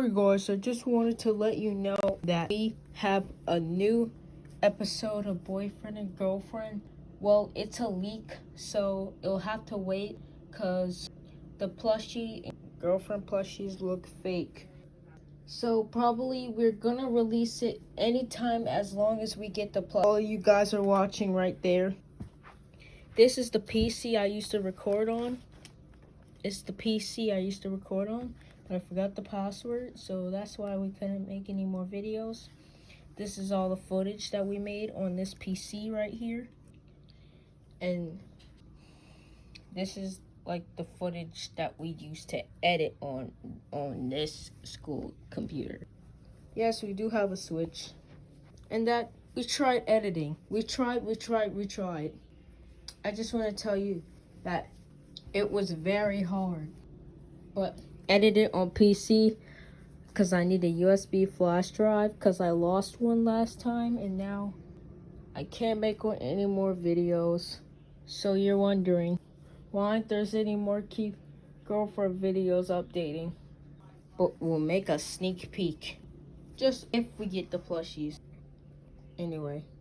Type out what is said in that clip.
Hey guys, I just wanted to let you know that we have a new episode of Boyfriend and Girlfriend. Well, it's a leak, so it'll have to wait because the plushie girlfriend plushies look fake. So probably we're gonna release it anytime as long as we get the plush. All you guys are watching right there. This is the PC I used to record on. It's the PC I used to record on. I forgot the password, so that's why we couldn't make any more videos. This is all the footage that we made on this PC right here. And this is like the footage that we used to edit on on this school computer. Yes, we do have a switch. And that we tried editing. We tried, we tried, we tried. I just want to tell you that it was very hard. But edit it on PC because I need a USB flash drive because I lost one last time and now I can't make any more videos. So you're wondering why there's any more keep girlfriend videos updating? But we'll make a sneak peek just if we get the plushies. Anyway.